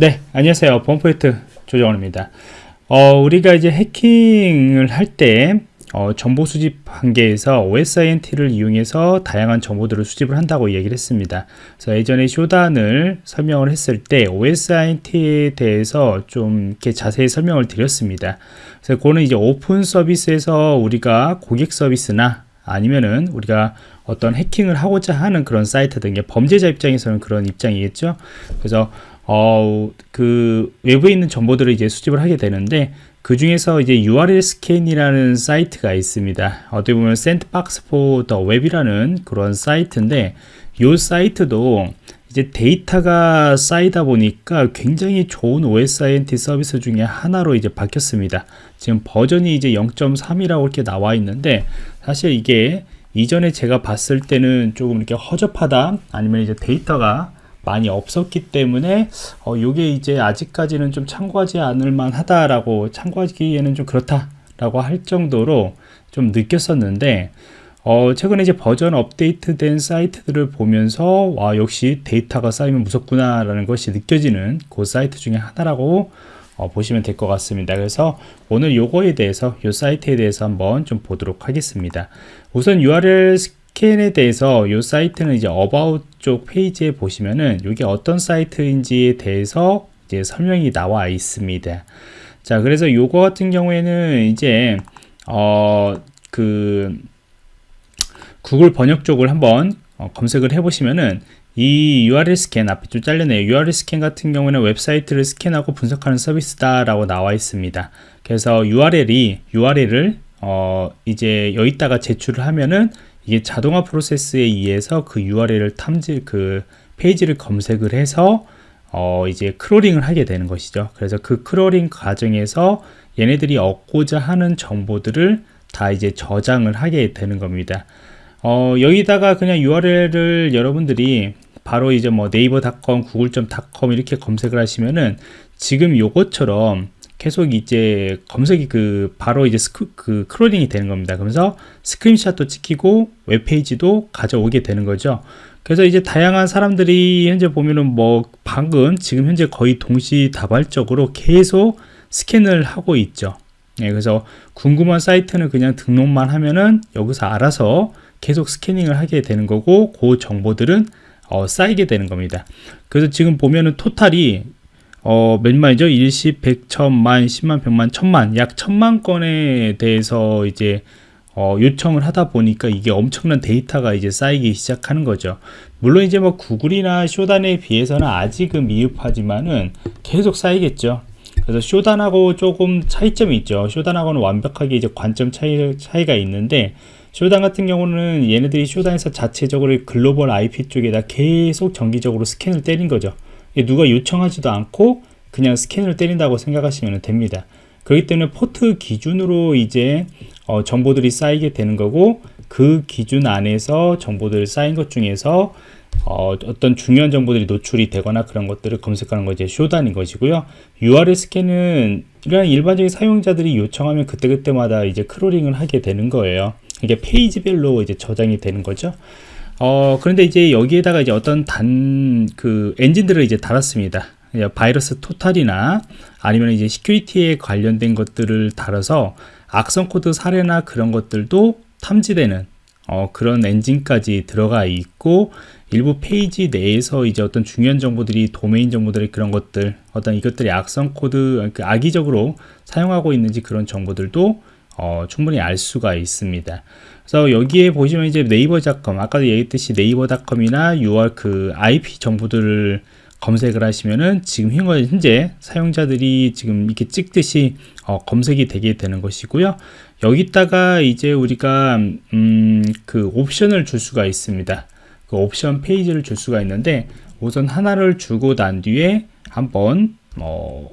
네, 안녕하세요. 범포인트 조정원입니다. 어, 우리가 이제 해킹을 할때 어, 정보 수집 한계에서 OSINT를 이용해서 다양한 정보들을 수집을 한다고 얘기를 했습니다. 그래서 예전에 쇼단을 설명을 했을 때 OSINT에 대해서 좀 이렇게 자세히 설명을 드렸습니다. 그래서 그거는 이제 오픈 서비스에서 우리가 고객 서비스나 아니면은 우리가 어떤 해킹을 하고자 하는 그런 사이트 등 범죄자 입장에서는 그런 입장이겠죠. 그래서 어, 그 외부에 있는 정보들을 이제 수집을 하게 되는데 그 중에서 이제 URL 스캔이라는 사이트가 있습니다. 어떻게 보면 sandbox for the web이라는 그런 사이트인데 이 사이트도 이제 데이터가 쌓이다 보니까 굉장히 좋은 OSINT 서비스 중에 하나로 이제 바뀌었습니다. 지금 버전이 이제 0.3이라고 이렇게 나와 있는데 사실 이게 이전에 제가 봤을 때는 조금 이렇게 허접하다 아니면 이제 데이터가 많이 없었기 때문에 어, 요게 이제 아직까지는 좀 참고하지 않을 만하다라고 참고하기에는 좀 그렇다라고 할 정도로 좀 느꼈었는데 어, 최근에 이제 버전 업데이트된 사이트들을 보면서 와 역시 데이터가 쌓이면 무섭구나 라는 것이 느껴지는 그 사이트 중에 하나라고 어, 보시면 될 것 같습니다. 그래서 오늘 요거에 대해서 요 사이트에 대해서 한번 좀 보도록 하겠습니다. 우선 URL 스캔에 대해서 이 사이트는 이제 about 쪽 페이지에 보시면은 이게 어떤 사이트인지에 대해서 이제 설명이 나와 있습니다. 자, 그래서 요거 같은 경우에는 이제 어 그 구글 번역 쪽을 한번 어, 검색을 해 보시면은 이 URL 스캔 앞에 좀 잘렸네요. URL 스캔 같은 경우는 웹사이트를 스캔하고 분석하는 서비스다라고 나와 있습니다. 그래서 URL이 URL을 어 이제 여기다가 제출을 하면은 이게 자동화 프로세스에 의해서 그 URL을 탐지 그 페이지를 검색을 해서 어 이제 crawling을 하게 되는 것이죠. 그래서 그 crawling 과정에서 얘네들이 얻고자 하는 정보들을 다 이제 저장을 하게 되는 겁니다. 어 여기다가 그냥 URL을 여러분들이 바로 이제 뭐 네이버 닷컴, 구글.com 이렇게 검색을 하시면은 지금 요것처럼 계속 이제 검색이 그 바로 이제 스크, 그 crawling이 되는 겁니다. 그러면서 스크린샷도 찍히고 웹페이지도 가져오게 되는 거죠. 그래서 이제 다양한 사람들이 현재 보면은 뭐 방금 지금 현재 거의 동시다발적으로 계속 스캔을 하고 있죠. 네, 그래서 궁금한 사이트는 그냥 등록만 하면은 여기서 알아서 계속 스캐닝을 하게 되는 거고 그 정보들은 어, 쌓이게 되는 겁니다. 그래서 지금 보면은 토탈이 어, 몇 마리죠? 일십, 백, 천만, 십만, 백만, 천만, 약 천만 건에 대해서 이제 어, 요청을 하다 보니까 이게 엄청난 데이터가 이제 쌓이기 시작하는 거죠. 물론 이제 뭐 구글이나 Shodan에 비해서는 아직은 미흡하지만은 계속 쌓이겠죠. 그래서 Shodan하고 조금 차이점이 있죠. Shodan하고는 완벽하게 이제 관점 차이, 차이가 있는데 Shodan 같은 경우는 얘네들이 Shodan에서 자체적으로 글로벌 IP 쪽에다 계속 정기적으로 스캔을 때린 거죠. 누가 요청하지도 않고 그냥 스캔을 때린다고 생각하시면 됩니다. 그렇기 때문에 포트 기준으로 이제 어, 정보들이 쌓이게 되는 거고 그 기준 안에서 정보들 쌓인 것 중에서 어, 떤 중요한 정보들이 노출이 되거나 그런 것들을 검색하는 거 이제 Shodan인 것이고요. URL 스캔은 그냥 일반적인 사용자들이 요청하면 그때그때마다 이제 crawling을 하게 되는 거예요. 이게 페이지별로 이제 저장이 되는 거죠. 어, 그런데 이제 여기에다가 이제 어떤 단 그 엔진들을 이제 달았습니다. 바이러스 토탈이나 아니면 이제 security에 관련된 것들을 달아서 악성 코드 사례나 그런 것들도 탐지되는 어, 그런 엔진까지 들어가 있고 일부 페이지 내에서 이제 어떤 중요한 정보들이 도메인 정보들의 그런 것들 어떤 이것들이 악성 코드 그 악의적으로 사용하고 있는지 그런 정보들도 어, 충분히 알 수가 있습니다. 그래서 여기에 보시면 이제 네이버닷컴 아까도 얘기했듯이 네이버닷컴이나 URL 그 IP 정보들을 검색을 하시면은 지금 현재 사용자들이 지금 이렇게 찍듯이 어, 검색이 되게 되는 것이고요. 여기다가 이제 우리가 음, 그 옵션을 줄 수가 있습니다. 그 옵션 페이지를 줄 수가 있는데 우선 하나를 주고 난 뒤에 한번 어,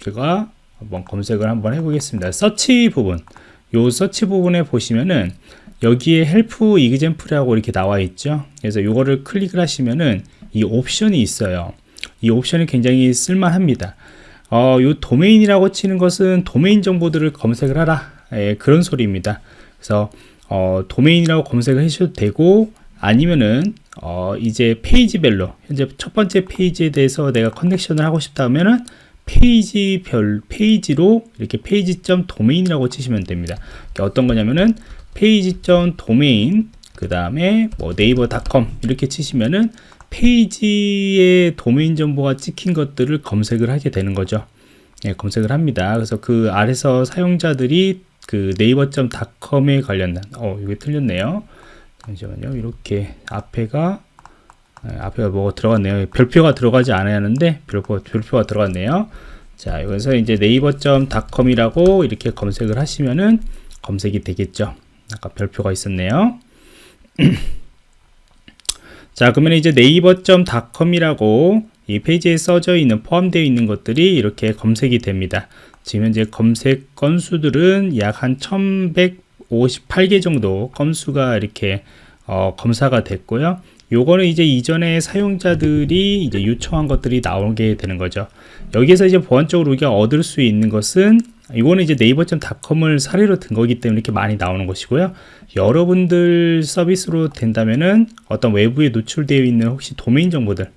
제가 한번 검색을 한번 해보겠습니다. 서치 부분, 요 서치 부분에 보시면은 여기에 help example이라고 이렇게 나와 있죠. 그래서 요거를 클릭을 하시면은 이 옵션이 있어요. 이 옵션이 굉장히 쓸만합니다. 어, 요 도메인이라고 치는 것은 도메인 정보들을 검색을 하라. 예, 그런 소리입니다. 그래서 어, 도메인이라고 검색을 하셔도 되고 아니면은 어, 이제 페이지별로 현재 첫 번째 페이지에 대해서 내가 connection을 하고 싶다면은 페이지별 페이지로 이렇게 페이지점 도메인이라고 치시면 됩니다. 어떤 거냐면은 페이지점 도메인 그 다음에 뭐 네이버닷컴 이렇게 치시면은 페이지의 도메인 정보가 찍힌 것들을 검색을 하게 되는 거죠. 예, 검색을 합니다. 그래서 그 아래서 사용자들이 그 네이버.com에 관련된 어 이게 틀렸네요. 잠시만요. 이렇게 앞에가 예, 앞에가 뭐가 들어갔네요. 별표가 들어가지 않아야 하는데 별표, 별표가 들어갔네요. 자, 여기서 이제 네이버.com이라고 이렇게 검색을 하시면은 검색이 되겠죠. 아까 별표가 있었네요. 자, 그러면 이제 네이버.com이라고 이 페이지에 써져 있는 포함되어 있는 것들이 이렇게 검색이 됩니다. 지금 현재 검색 건수들은 약 한 1158개 정도 건수가 이렇게 어, 검사가 됐고요. 요거는 이제 이전에 사용자들이 이제 요청한 것들이 나오게 되는 거죠. 여기서 이제 보안적으로 우리가 얻을 수 있는 것은 이거는 이제 네이버.com을 사례로 든 거기 때문에 이렇게 많이 나오는 것이고요. 여러분들 서비스로 된다면은 어떤 외부에 노출되어 있는 혹시 도메인 정보들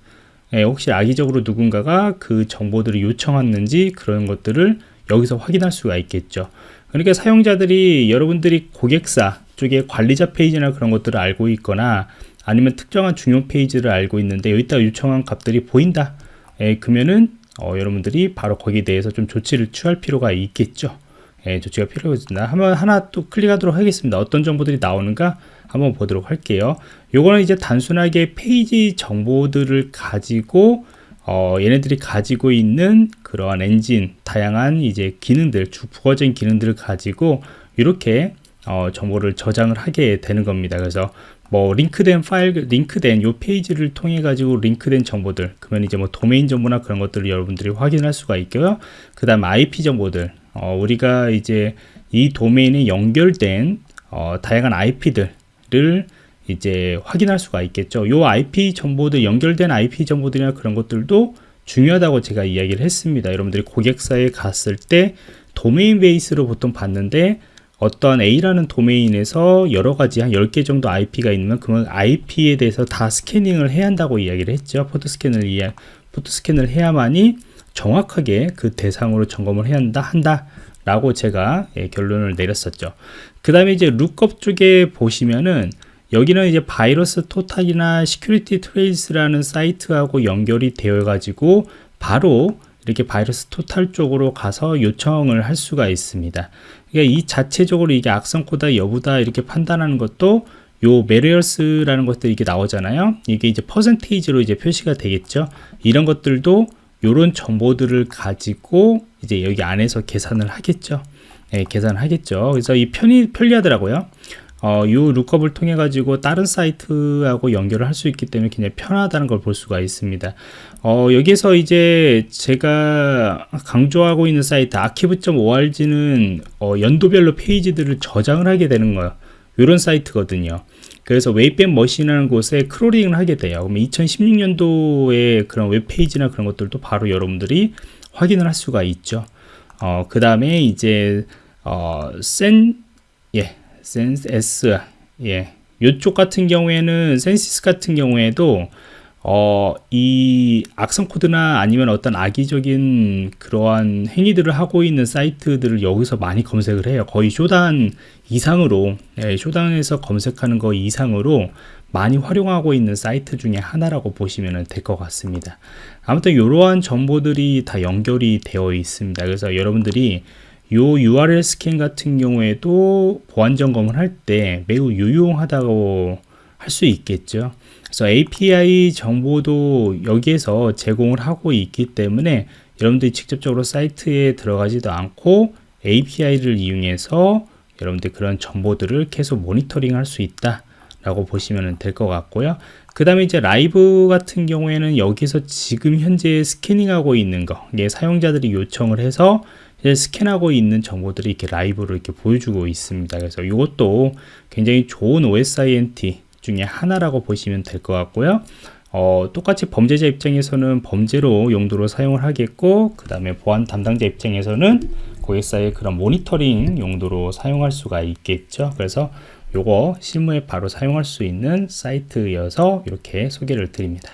예, 혹시 악의적으로 누군가가 그 정보들을 요청했는지 그런 것들을 여기서 확인할 수가 있겠죠. 그러니까 사용자들이 여러분들이 고객사 쪽에 관리자 페이지나 그런 것들을 알고 있거나 아니면 특정한 중요 페이지를 알고 있는데 여기다 요청한 값들이 보인다. 예, 그러면은 어, 여러분들이 바로 거기에 대해서 좀 조치를 취할 필요가 있겠죠. 예, 조치가 필요하겠습니다. 한번 하나 또 클릭하도록 하겠습니다. 어떤 정보들이 나오는가 한번 보도록 할게요. 요거는 이제 단순하게 페이지 정보들을 가지고 어, 얘네들이 가지고 있는 그러한 엔진, 다양한 이제 기능들, 주 부가적인 기능들을 가지고 이렇게 어, 정보를 저장을 하게 되는 겁니다. 그래서 뭐 링크된 파일, 링크된 요 페이지를 통해 가지고 링크된 정보들, 그러면 이제 뭐 도메인 정보나 그런 것들을 여러분들이 확인할 수가 있고요. 그 다음 IP 정보들, 어, 우리가 이제 이 도메인에 연결된 어, 다양한 IP들을 이제 확인할 수가 있겠죠. 요 IP 정보들 연결된 IP 정보들이나 그런 것들도 중요하다고 제가 이야기를 했습니다. 여러분들이 고객사에 갔을 때 도메인 베이스로 보통 봤는데 어떤 A라는 도메인에서 여러 가지 한 10개 정도 IP가 있으면 그러면 IP에 대해서 다 스캐닝을 해야 한다고 이야기를 했죠. 포토 스캔을 이해, 포트 스캔을 해야만이 정확하게 그 대상으로 점검을 해야 한다, 한다. 라고 제가 예, 결론을 내렸었죠. 그 다음에 이제 lookup 쪽에 보시면은 여기는 이제 바이러스 토탈이나 시큐리티 트레이스라는 사이트하고 연결이 되어 가지고 바로 이렇게 VirusTotal 쪽으로 가서 요청을 할 수가 있습니다. 그러니까 이 자체적으로 이게 악성 코드 여부다 이렇게 판단하는 것도 요 malicious라는 것들이 이게 나오잖아요. 이게 이제 percentage로 이제 표시가 되겠죠. 이런 것들도 요런 정보들을 가지고 이제 여기 안에서 계산을 하겠죠. 예, 계산을 하겠죠. 그래서 이 편이 편리하더라고요. 어, 이 룩업을 통해 가지고 다른 사이트하고 연결을 할 수 있기 때문에 굉장히 편하다는 걸 볼 수가 있습니다. 어, 여기서 이제 제가 강조하고 있는 사이트 archive.org는 어, 연도별로 페이지들을 저장을 하게 되는 거예요. 이런 사이트거든요. 그래서 Wayback Machine이라는 곳에 crawling을 하게 돼요. 그러면 2016년도에 그런 웹페이지나 그런 것들도 바로 여러분들이 확인을 할 수가 있죠. 어, 그 다음에 이제, 어, Cen, 예, Censys, 예. 요쪽 같은 경우에는 Censys 같은 경우에도 어, 이 악성 코드나 아니면 어떤 악의적인 그러한 행위들을 하고 있는 사이트들을 여기서 많이 검색을 해요. 거의 Shodan 이상으로, 예, 쇼단에서 검색하는 거 이상으로 많이 활용하고 있는 사이트 중에 하나라고 보시면 될 것 같습니다. 아무튼 이러한 정보들이 다 연결이 되어 있습니다. 그래서 여러분들이 요 URL 스캔 같은 경우에도 보안 점검을 할 때 매우 유용하다고 할 수 있겠죠. 그래서 API 정보도 여기에서 제공을 하고 있기 때문에 여러분들이 직접적으로 사이트에 들어가지도 않고 API를 이용해서 여러분들 그런 정보들을 계속 모니터링 할 수 있다 라고 보시면 될 것 같고요 그 다음에 이제 라이브 같은 경우에는 여기서 지금 현재 스캐닝하고 있는 거 이게 사용자들이 요청을 해서 스캔하고 있는 정보들이 이렇게 라이브로 이렇게 보여주고 있습니다 그래서 이것도 굉장히 좋은 OSINT 중에 하나라고 보시면 될 것 같고요. 어, 똑같이 범죄자 입장에서는 범죄로 용도로 사용을 하겠고 그 다음에 보안 담당자 입장에서는 고객사의 그런 모니터링 용도로 사용할 수가 있겠죠. 그래서 요거 실무에 바로 사용할 수 있는 사이트여서 이렇게 소개를 드립니다.